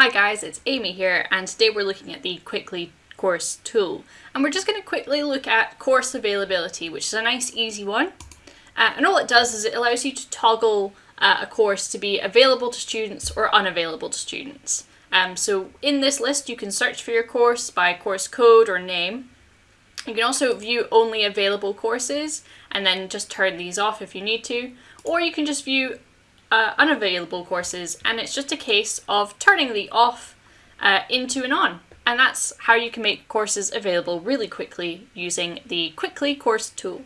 Hi guys, it's Amy here and today we're looking at the QwickLy course tool and we're just going to quickly look at course availability which is a nice easy one uh, and all it does is it allows you to toggle uh, a course to be available to students or unavailable to students. Um, so in this list you can search for your course by course code or name. You can also view only available courses and then just turn these off if you need to or you can just view uh, unavailable courses and it's just a case of turning the off uh, into an on. And that's how you can make courses available really quickly using the QwickLy course tool.